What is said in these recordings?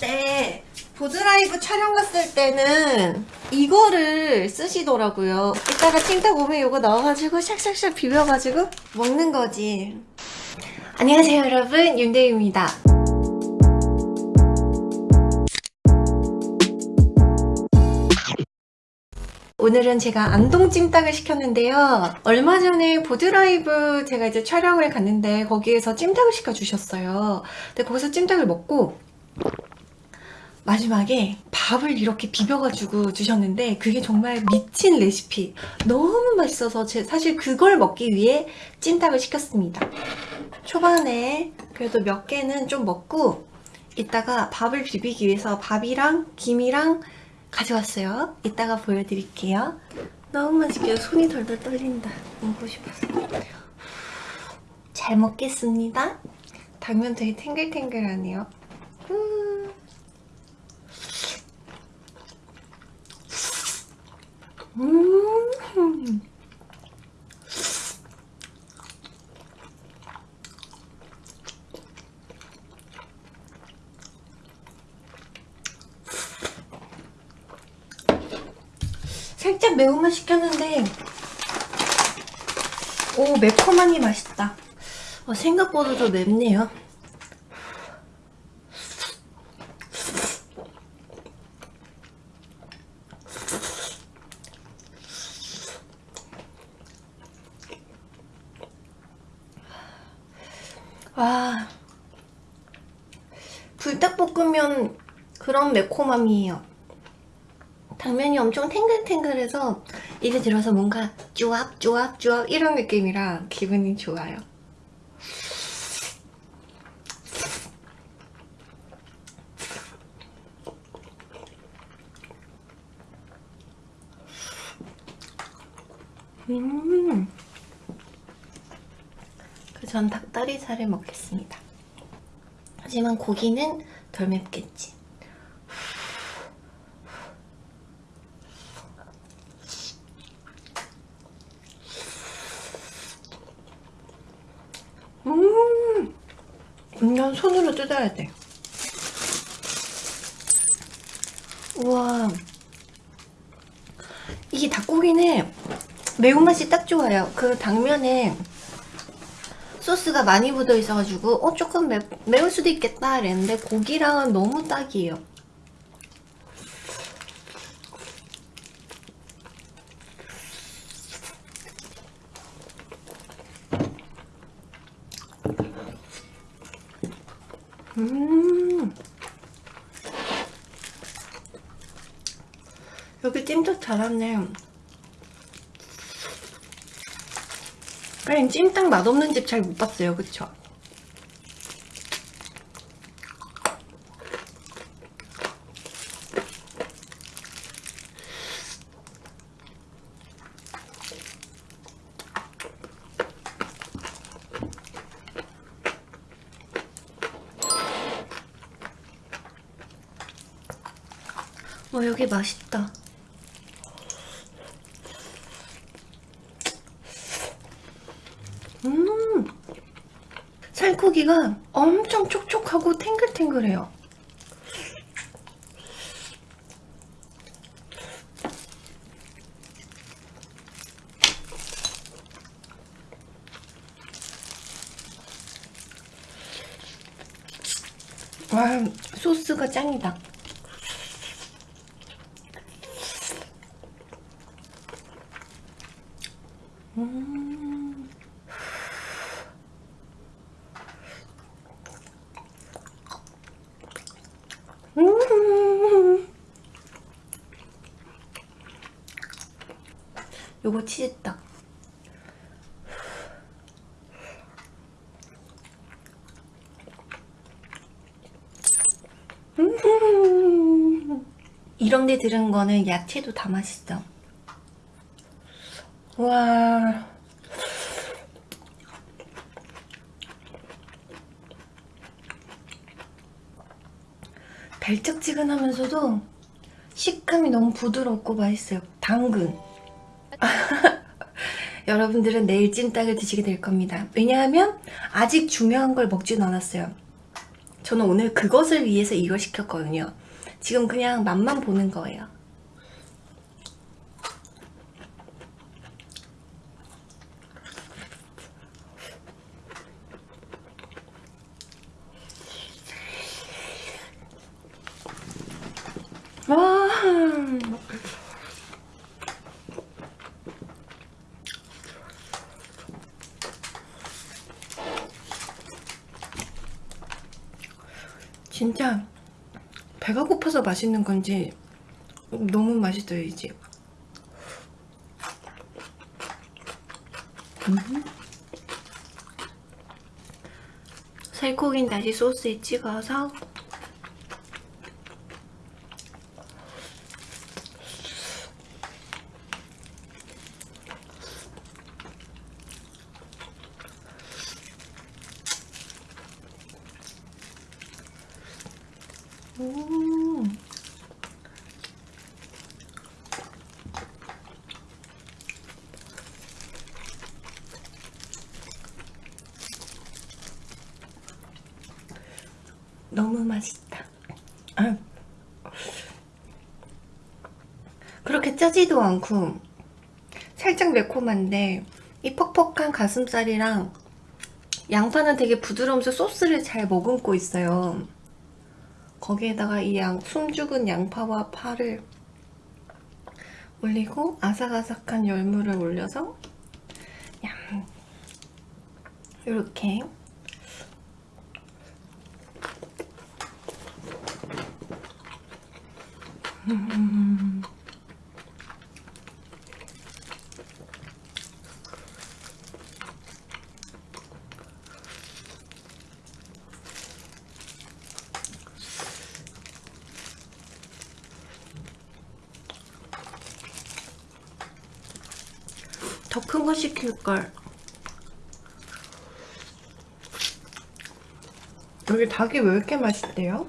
그때 보드라이브 촬영 갔을 때는 이거를 쓰시더라고요 이따가 찜닭 오면 이거 넣어가지고 샥샥샥 비벼가지고 먹는 거지 안녕하세요 여러분 윤대유입니다 오늘은 제가 안동 찜닭을 시켰는데요. 얼마 전에 보드라이브 제가 이제 촬영을 갔는데 거기에서 찜닭을 시켜주셨어요. 근데 거기서 찜닭을 먹고 마지막에 밥을 이렇게 비벼가지고 주셨는데 그게 정말 미친 레시피. 너무 맛있어서 제 사실 그걸 먹기 위해 찜닭을 시켰습니다. 초반에 그래도 몇 개는 좀 먹고 이따가 밥을 비비기 위해서 밥이랑 김이랑 가져왔어요. 이따가 보여드릴게요. 너무 맛있게 손이 덜덜 떨린다. 먹고 싶어서. 잘 먹겠습니다. 당면 되게 탱글탱글하네요. 음. 음. 살짝 매운맛 시켰는데 오 매콤하니 맛있다 어, 생각보다 더 맵네요 와 불닭볶음면 그런 매콤함이에요 당면이 엄청 탱글탱글해서 입에 들어서 뭔가 쭈압쭈압쭈압 이런 느낌이라 기분이 좋아요 음. 그 전 닭다리살을 먹겠습니다. 하지만 고기는 덜 맵겠지. 음, 이건 손으로 뜯어야 돼. 우와. 이게 닭고기는 매운맛이 딱 좋아요. 그 당면에 소스가 많이 묻어 있어가지고 어 조금 매, 매울 수도 있겠다 이랬는데 고기랑은 너무 딱이에요. 음 여기 찜닭 잘하네 그냥 찜닭 맛없는 집 잘 못 봤어요 그쵸? 와 여기 맛있다. 음. 살코기가 엄청 촉촉하고 탱글탱글해요 와 소스가 짱이다 음. 음. 요거 치즈떡 음. 이런 데 들은 거는 야채도 다 맛있어 와. 달짝지근하면서도 식감이 너무 부드럽고 맛있어요. 당근. 여러분들은 내일 찜닭을 드시게 될 겁니다. 왜냐하면 아직 중요한 걸 먹지는 않았어요. 저는 오늘 그것을 위해서 이걸 시켰거든요. 지금 그냥 맛만 보는 거예요. 와. 진짜 배가 고파서 맛있는 건지 너무 맛있어요 이제 음. 살코기는 다시 소스에 찍어서 음. 너무 맛있다. 아. 그렇게 짜지도 않고 살짝 매콤한데 이 퍽퍽한 가슴살이랑 양파는 되게 부드러우면서 소스를 잘 머금고 있어요. 거기에다가 이 양, 숨죽은 양파와 파를 올리고 아삭아삭한 열무를 올려서 양 이렇게 음. 더 큰 거 시킬걸 여기 닭이 왜 이렇게 맛있대요?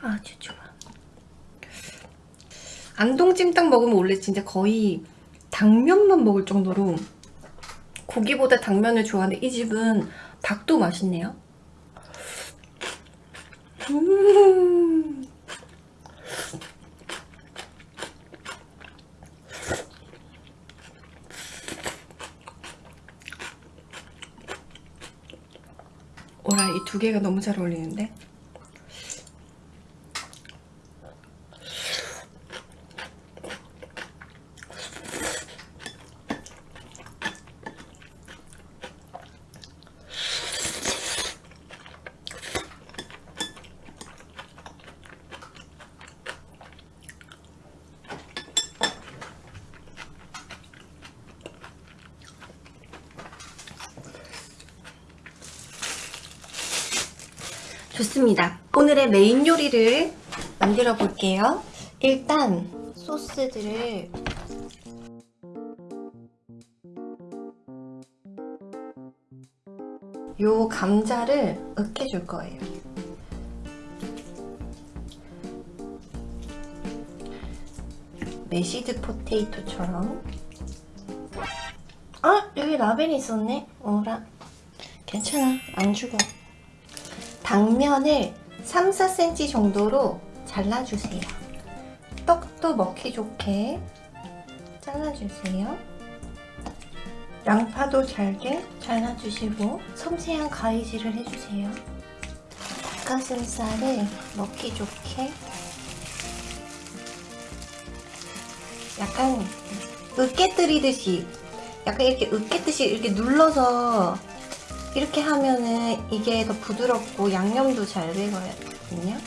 아주 좋아 안동 찜닭 먹으면 원래 진짜 거의 당면만 먹을 정도로 고기보다 당면을 좋아하는데 이 집은 닭도 맛있네요. 음 오라 이 두 개가 너무 잘 어울리는데? 좋습니다. 오늘의 메인 요리를 만들어 볼게요. 일단 소스들을 요 감자를 으깨줄 거예요. mashed potato처럼 아! 여기 라벨이 있었네? 어라 괜찮아 안 죽어 당면을 3, 4cm 정도로 잘라주세요. 떡도 먹기 좋게 잘라주세요. 양파도 잘게 잘라주시고 섬세한 가위질을 해주세요. 닭가슴살을 먹기 좋게 약간 으깨뜨리듯이 약간 이렇게 으깨듯이 이렇게 눌러서 이렇게 하면은 이게 더 부드럽고 양념도 잘 되거든요.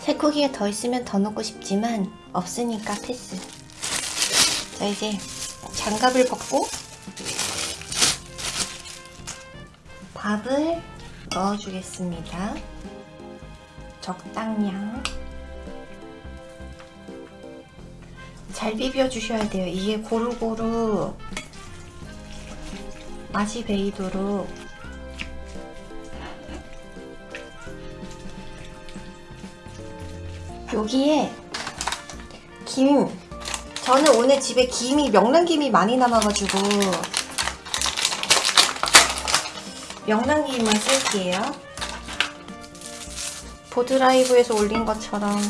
살코기가 더 있으면 더 넣고 싶지만 없으니까 패스. 자 이제 장갑을 벗고 밥을 넣어주겠습니다. 적당량 잘 비벼주셔야 돼요. 이게 고루고루 맛이 배이도록. 여기에 김. 저는 오늘 집에 김이 명란김이 많이 남아가지고 명란김을 쓸게요. 보드라이브에서 올린 것처럼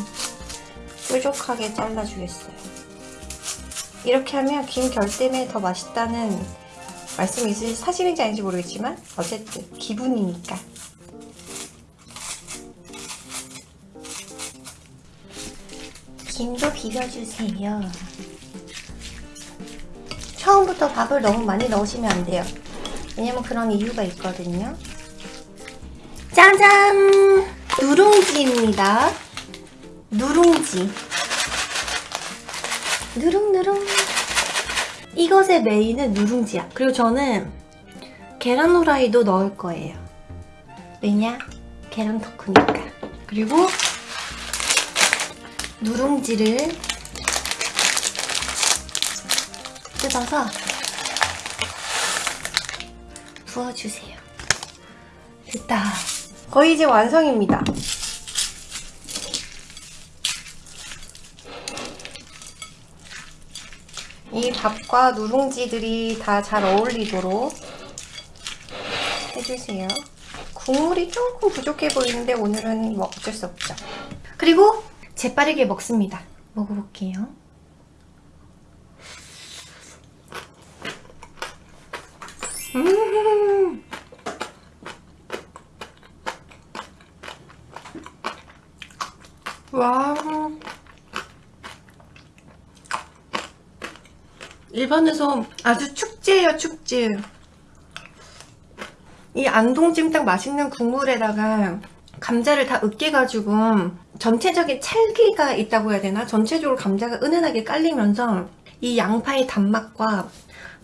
뾰족하게 잘라주겠어요. 이렇게 하면 김 결 때문에 더 맛있다는 말씀이 사실인지 아닌지 모르겠지만 어쨌든 기분이니까. 김도 비벼주세요. 처음부터 밥을 너무 많이 넣으시면 안 돼요. 왜냐면 그런 이유가 있거든요. 짜잔! 누룽지입니다. 누룽지. 누룽누룽 이것의 메인은 누룽지야. 그리고 저는 계란 후라이도 넣을 거예요. 왜냐? 계란 덕후니까. 그리고 누룽지를 뜯어서 부어주세요. 됐다. 거의 이제 완성입니다 이 밥과 누룽지들이 다 잘 어울리도록 해주세요. 국물이 조금 부족해 보이는데 오늘은 뭐 어쩔 수 없죠. 그리고 재빠르게 먹습니다. 먹어볼게요. 음 와. 일본에서 아주 축제예요 축제 이 안동찜 닭 맛있는 국물에다가 감자를 다 으깨가지고 전체적인 찰기가 있다고 해야 되나? 전체적으로 감자가 은은하게 깔리면서 이 양파의 단맛과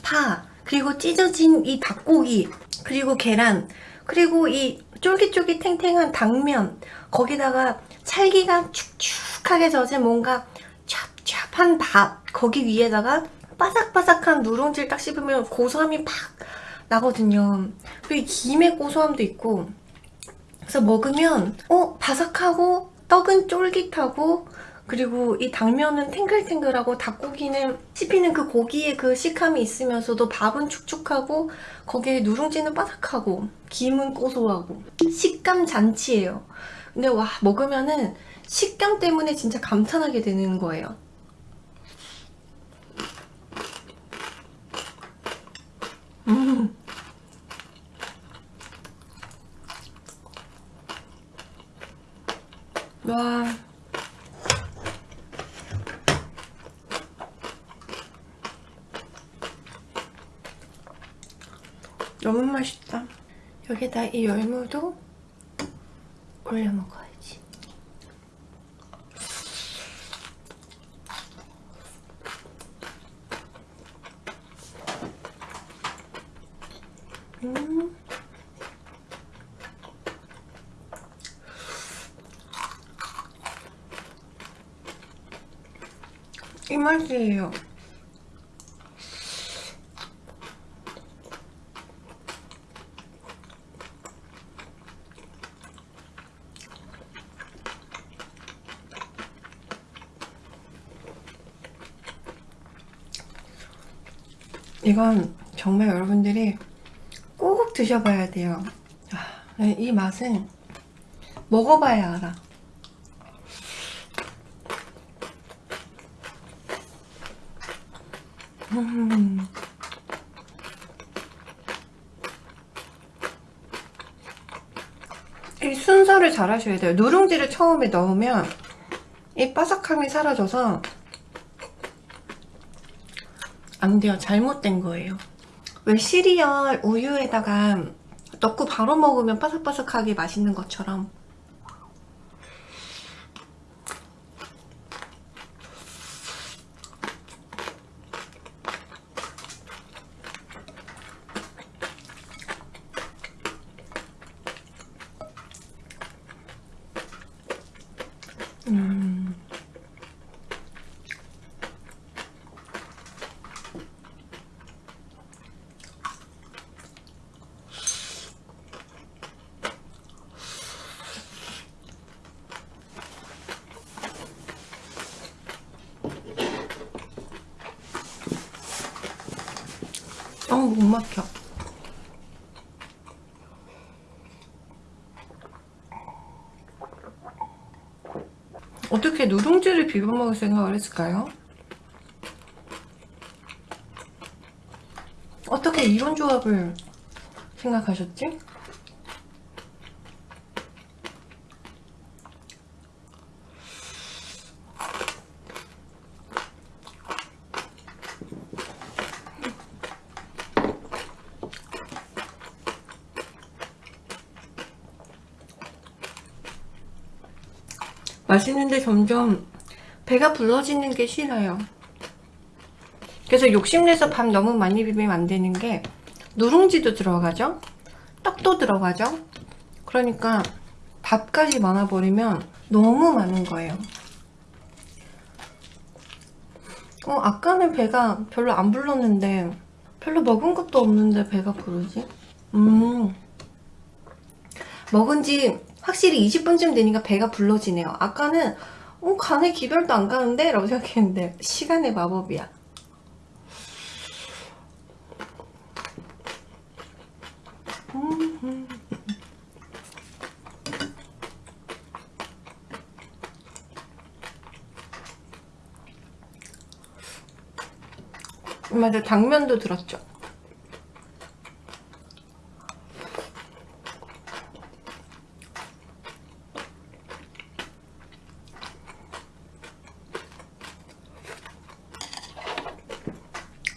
파 그리고 찢어진 이 닭고기 그리고 계란 그리고 이 쫄깃쫄깃 탱탱한 당면 거기다가 찰기가 축축하게 젖은 뭔가 찹찹한 밥 거기 위에다가 바삭바삭한 누룽지를 딱 씹으면 고소함이 팍 나거든요. 그리고 이 김의 고소함도 있고 그래서 먹으면 어? 바삭하고 떡은 쫄깃하고 그리고 이 당면은 탱글탱글하고 닭고기는 씹히는 그 고기의 그 식감이 있으면서도 밥은 축축하고 거기에 누룽지는 바삭하고 김은 고소하고 식감 잔치예요. 근데 와 먹으면은 식감 때문에 진짜 감탄하게 되는 거예요. 음. 와. 너무 맛있다. 여기다 이 열무도 올려 먹어야지. 음. 이 맛이에요. 이건 정말 여러분들이 꼭 드셔봐야 돼요. 아, 이 맛은 먹어봐야 알아. 음. 이 순서를 잘 하셔야 돼요. 누룽지를 처음에 넣으면 이 바삭함이 사라져서 안 돼요. 잘못된 거예요. 왜 시리얼 우유에다가 넣고 바로 먹으면 바삭바삭하게 맛있는 것처럼 음. 어우 못 막혀 어떻게 누룽지를 비벼 먹을 생각을 했을까요? 어떻게 이런 조합을 생각하셨지? 맛있는데 점점 배가 불러지는 게 싫어요. 그래서 욕심내서 밥 너무 많이 비비면 안 되는 게 누룽지도 들어가죠? 떡도 들어가죠? 그러니까 밥까지 많아버리면 너무 많은 거예요. 어, 아까는 배가 별로 안 불렀는데 별로 먹은 것도 없는데 배가 부르지? 음 먹은 지 확실히 20분쯤 되니까 배가 불러지네요. 아까는 어, 간에 기별도 안 가는데? 라고 생각했는데 시간의 마법이야. 음. 맞아 당면도 들었죠.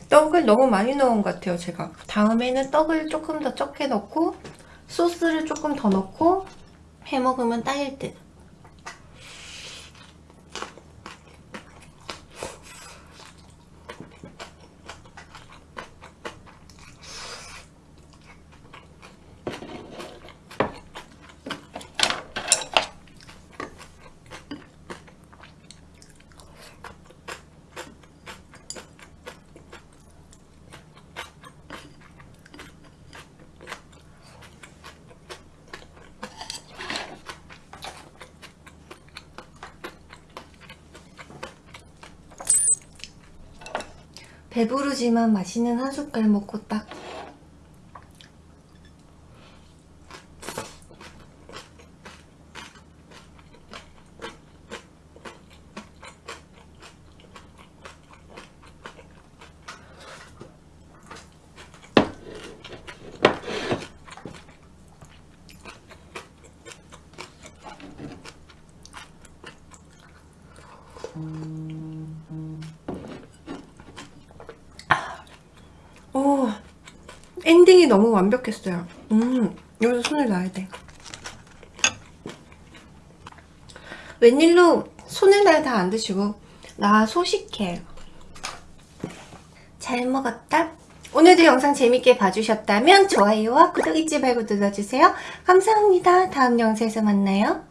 떡을 너무 많이 넣은 것 같아요 제가. 다음에는 떡을 조금 더 적게 넣고 소스를 조금 더 넣고 해먹으면 딱일 듯 배부르지만 맛있는 한 숟갈 먹고 딱 오, 엔딩이 너무 완벽했어요. 음, 여기서 손을 놔야 돼. 웬일로 손을 놔야 다 안 드시고 나 소식해. 잘 먹었다. 오늘도 영상 재밌게 봐주셨다면 좋아요와 구독 잊지 말고 눌러주세요. 감사합니다. 다음 영상에서 만나요.